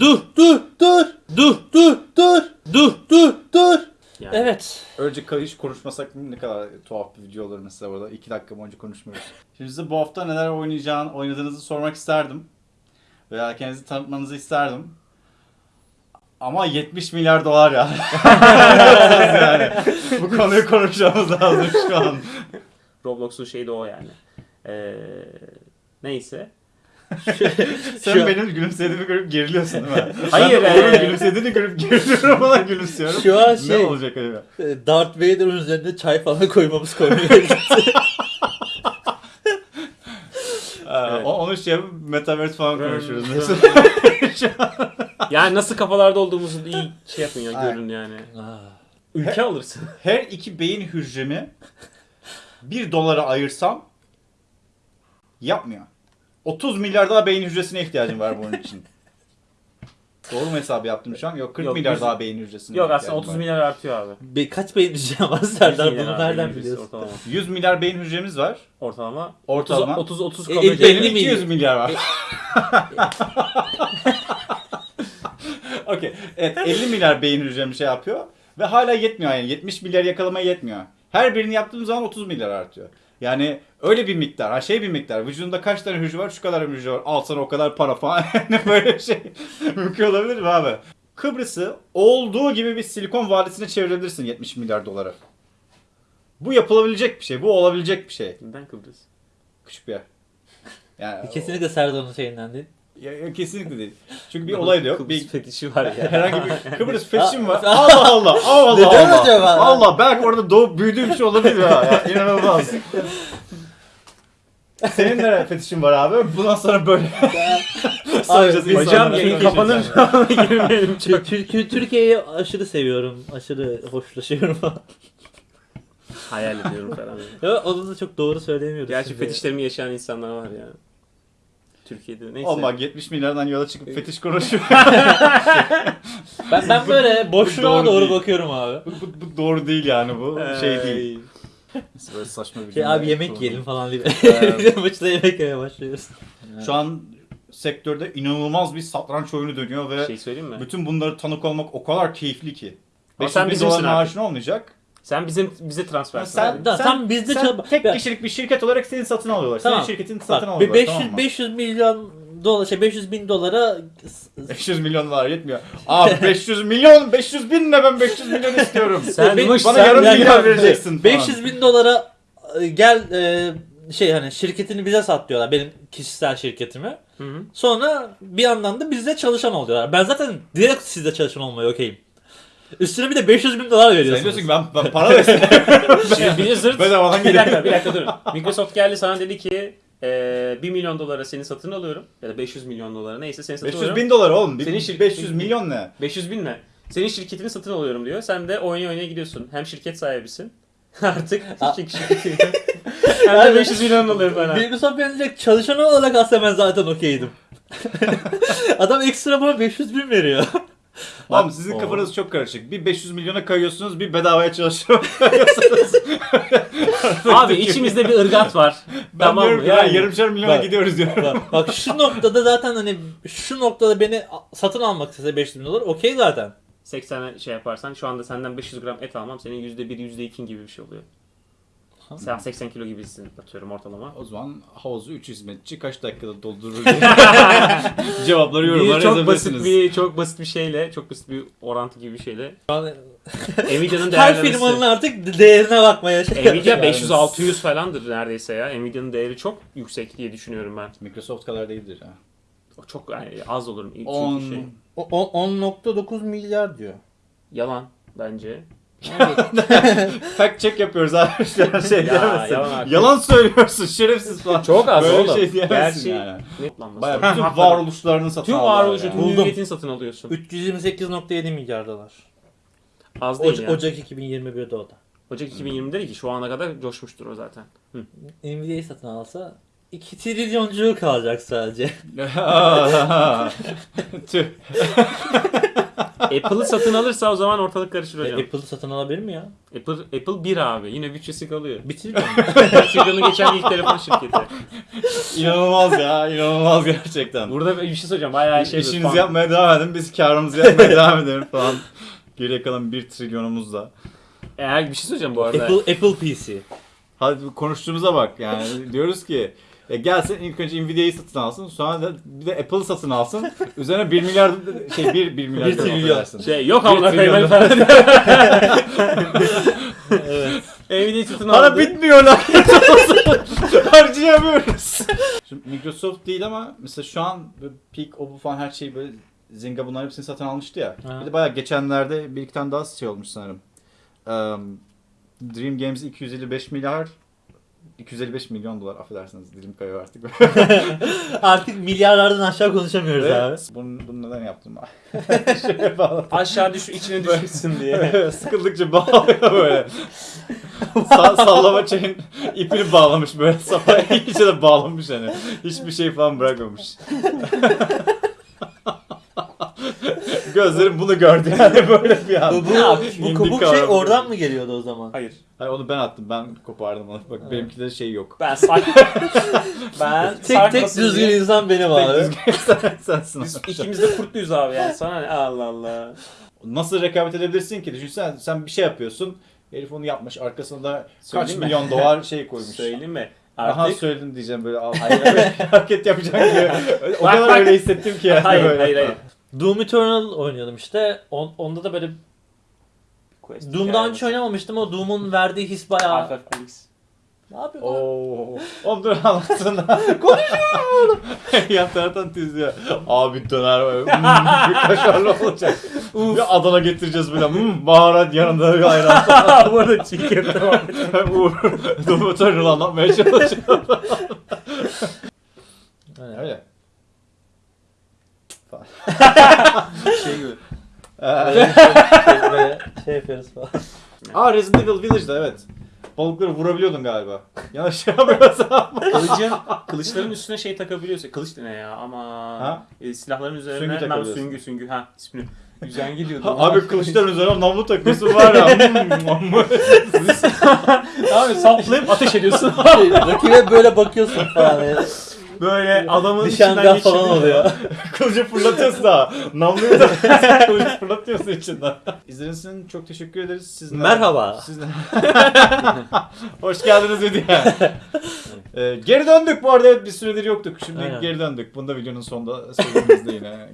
Dur dur dur dur dur dur dur dur dur. Yani. Evet. Önce hiç konuşmasak ne kadar tuhaf bir video olur mesela burada. 2 dakika boyunca konuşmuyoruz. Şimdi size bu hafta neler oynayacağını, oynadığınızı sormak isterdim. Veya kendinizi tanıtmanızı isterdim. Ama 70 milyar dolar ya. yani. Bu konuyu konuşmamız lazım şu an. Roblox'un şeyi de o yani. Ee, neyse. Sen Şu- benim gülümsediğimi görüp geriliyorsun değil mi? Hayır, Ben ee. gülümsediğini görüp geriliyorum ona gülümsüyorum. Şu an Ne şey olacak acaba? Darth Vader'ın üzerinde çay falan koymamız koymuyor. Ee, Evet. Onu şey yapıp Metaverse falan konuşuyoruz. Hmm. mesela. Yani nasıl kafalarda olduğumuzu iyi şey yapın ya görün yani. Ülke alırsın. Her iki beyin hücremi bir dolara ayırsam yapmıyor. 30 milyar daha beyin hücresine ihtiyacım var bunun için. Doğru mu hesabı yaptım şu an? Yok 40 Yok, milyar yüz- daha beyin hücresine Yok aslında 30 var. milyar artıyor abi. Bir kaç beyin diyeceğim var Serdar 100 milyar bunu nereden biliyorsun? Ortalama. 100 milyar beyin hücremiz var. Ortalama. Ortalama. 30 30 E, kabul e, edelim. 50 Benim 200 milyon. milyar var. Okey. Evet 50 milyar beyin hücrem şey yapıyor. Ve hala yetmiyor yani. 70 milyar yakalamaya yetmiyor. Her birini yaptığım zaman 30 milyar artıyor. Yani öyle bir miktar. Ha şey bir miktar. Vücudunda kaç tane hücre var? Şu kadar hücre var. Al sana o kadar para falan. Böyle şey. Mümkün olabilir mi abi? Kıbrıs'ı olduğu gibi bir silikon vadisine çevirebilirsin 70 milyar dolara. Bu yapılabilecek bir şey. Bu olabilecek bir şey. Neden Kıbrıs? Küçük bir yer. Yani Kesinlikle Serdar'ın şeyinden değil. Ya, ya kesinlikle değil. Çünkü bir olay da yok. Kıbrıs Bir fetişi var ya. herhangi bir Kıbrıs fetişim var. Allah Allah. Allah Neden Allah. acaba? Allah belki orada doğup büyüdüğüm şey olabilir ya. ya inanılmaz. Senin ne fetişin var abi? Bundan sonra böyle. Soracağız insanlara. Hocam yayın kapanır girmeyelim. Tür- Türkiye'yi aşırı seviyorum. Aşırı hoşlaşıyorum. Hayal ediyorum falan. ya onu da çok doğru söyleyemiyoruz. Gerçi şimdi. fetişlerimi yaşayan insanlar var ya. Türkiye'de neyse. Bak 70 milyardan yola çıkıp fetiş konuşuyor. Ben, ben böyle boşluğa Doğru doğru değil. bakıyorum abi. bu, bu, bu doğru değil yani bu. Şey Ee, değil. Böyle saçma bir Şey abi yemek kurdum. yiyelim falan diye. Maçta yemek yemeye başlıyoruz. Şu an sektörde inanılmaz bir satranç oyunu dönüyor ve Şey söyleyeyim mi? bütün bunları tanık olmak o kadar keyifli ki. Ama 500 sen bizimsin dolar artık. maaşın olmayacak. Sen bizim bize transfer Sen, Da- sen, tam bizde sen çal- tek Ya- kişilik bir şirket olarak seni satın alıyorlar. Tamam. Senin şirketini satın Bak, alıyorlar. bir 500 tamam mı? 500 milyon dolar şey 500 bin dolara 500 milyon dolar yetmiyor. Abi 500 milyon 500 bin ne ben 500 milyon istiyorum. Sen Be- bana sen- yarım Yani vereceksin falan. 500 bin dolara e, gel e, şey hani şirketini bize sat diyorlar benim kişisel şirketimi. Hı hı. Sonra bir yandan da bizde çalışan ol diyorlar. Ben zaten direkt sizde çalışan olmaya okeyim. Üstüne bir de 500 bin dolar Sen veriyorsunuz. diyorsun ki ben, ben para versin. Şimdi Blizzard Bedavadan bir gidelim. dakika bir dakika durun. Microsoft geldi sana dedi ki e, 1 milyon dolara seni satın alıyorum. Ya da 500 milyon dolara neyse seni satın 500 alıyorum. bin dolar oğlum. Senin Bir- şirket- 500 milyon ne? 500 bin ne? Senin şirketini satın alıyorum diyor. Sen de oynaya oynaya gidiyorsun. Hem şirket sahibisin. Artık şirket şirketi. Hem de 500 milyon oluyor bana. Microsoft verecek çalışan olarak aslında ben zaten okeydim. Adam ekstra bana 500 bin veriyor. Oğlum sizin Oo. kafanız çok karışık. Bir 500 milyona kayıyorsunuz, bir bedavaya çalışıyor kayıyorsunuz. Abi içimizde bir ırgat var. Ben tamam diyorum yani, Yani, yarımşar milyona Bak. gidiyoruz diyorum. bak, bak şu noktada zaten hani şu noktada beni satın almak istese 500 bin dolar okey zaten. 80 şey yaparsan şu anda senden 500 gram et almam senin %1 %2 gibi bir şey oluyor. Sen 80 kilo gibisin atıyorum ortalama. O zaman havuzu 3 hizmetçi kaç dakikada doldurur diye cevapları yorumlara çok basit bir çok basit bir şeyle, çok basit bir orantı gibi bir şeyle. Şu an Nvidia'nın her değerlemesi. firmanın artık değerine bakmaya şey Nvidia Yani 500-600 falandır neredeyse ya. Nvidia'nın değeri çok yüksek diye düşünüyorum ben. Microsoft kadar değildir ha. O çok yani az olur. Çünkü 10 şey, O- o- 10.9 milyar diyor. yalan bence. fact check yapıyoruz abi. Şey Ya, diyemezsin. yalan. Yalan söylüyorsun şerefsiz falan. Çok az Böyle oğlum. şey diyemezsin Gerçi yani. Bayağı bütün varoluşlarını satın Tüm varoluşu, yani. tüm hüviyetini satın alıyorsun. 328.7 milyar dolar. Az değil Oca- yani. Ocak 2021'de o da. Ocak 2020'de değil ki şu ana kadar coşmuştur o zaten. Hı. Nvidia'yı satın alsa 2 trilyoncuğu kalacak sadece. Tüh. Apple'ı satın alırsa o zaman ortalık karışır E, hocam. Apple'ı satın alabilir mi ya? Apple Apple 1 abi. Yine bütçesi kalıyor. Bitirmiyor mu? Sırrını geçen ilk telefon şirketi. İnanılmaz ya, inanılmaz gerçekten. Burada bir şey söyleyeceğim. Bayağı şey. İşinizi yapmaya devam edin, biz karımızı yapmaya devam edelim falan. Geriye kalan 1 trilyonumuzla. Eğer bir şey söyleyeceğim bu arada. Apple, Apple PC. Hadi konuştuğumuza bak yani diyoruz ki e, gelsin ilk önce Nvidia'yı satın alsın sonra da bir de Apple'ı satın alsın. Üzerine 1 milyar şey 1 1 milyar Bir dolar trilyon. versin. Şey yok amına koyayım falan. evet. Nvidia'yı satın Para aldı. bitmiyor lan. Harcayamıyoruz. Şimdi Microsoft değil ama mesela şu an Peak, Oppo falan her şeyi böyle Zynga bunların hepsini satın almıştı ya. Ha. Bir de bayağı geçenlerde bir iki tane daha şey olmuş sanırım. Um, Dream Games 255 milyar 255 milyon dolar affedersiniz dilim kayıyor artık. Artık milyarlardan aşağı konuşamıyoruz abi. Evet. Bunu, bunu neden yaptım ben? Şöyle bağlı. Aşağı düş içine düşmüşsün diye. Sıkıldıkça bağlıyor böyle. Sa- sallama çayın ipini bağlamış böyle sapa iyice de bağlamış hani. Hiçbir şey falan bırakmamış. Gözlerim bunu gördü yani böyle bir an. Bu, bu, bu kabuk şey oradan mı geliyordu o zaman? Hayır. Hayır onu ben attım ben kopardım onu. Bak Evet. benimki de şey yok. Ben sak... ben Tek tek düzgün diye- insan benim abi. Tek düzgün sen, sensin. Biz ikimiz de kurtluyuz abi yani. Sana ne? Allah Allah. Nasıl rekabet edebilirsin ki? Düşünsene sen bir şey yapıyorsun. Herif onu yapmış. Arkasında da kaç mi? milyon dolar şey koymuş. Söyleyeyim mi? Aha Artık... söyledim diyeceğim böyle. al- Hayır, bir hareket yapacağım gibi. O kadar bak. öyle hissettim ki yani hayır, böyle. hayır, hayır. Doom Eternal oynuyordum işte. On, onda da böyle Quest Doom'dan hiç oynamamıştım o Doom'un verdiği his bayağı... Half-Life Felix. Ne yapıyorsun? Oo. Oğlum dur anlatsana. Konuşuyorum. Yan taraftan tüzüyor. Abi döner böyle. Hmm, bir kaşarlı olacak. bir Adana getireceğiz böyle. Hmm, baharat yanında bir ayran. Bu arada çiğ köfte var. Uğur. Domatörünü anlatmaya çalışıyor. Aynen. Öyle. şey gibi. Ee, şey, şey yapıyoruz falan. Aa Resident Evil Village'da evet. Balıkları vurabiliyordun galiba. Yanlış şey yapmıyorsam. Kılıcın, kılıçların üstüne şey takabiliyorsun. Kılıç ne ya ama Ha? e, silahların üzerine Süngü nam süngü süngü ha ismini. Güzel gidiyordu. Abi kılıçların üzerine namlu takıyorsun var ya. Hmm, Abi saplayıp ateş ediyorsun. Şey, Rakibe böyle bakıyorsun falan. yani. Böyle adamın içinden Nişangah falan geçiriyor. oluyor. Kılıcı fırlatıyorsun da. Namluyu da kılıcı fırlatıyorsun içinden. İzlediğiniz için çok teşekkür ederiz. Siz Merhaba. Siz Hoş geldiniz Hediye. ee, geri döndük bu arada evet bir süredir yoktuk. Şimdi Aynen. geri döndük. Bunu da videonun sonunda söylediğimizde yine.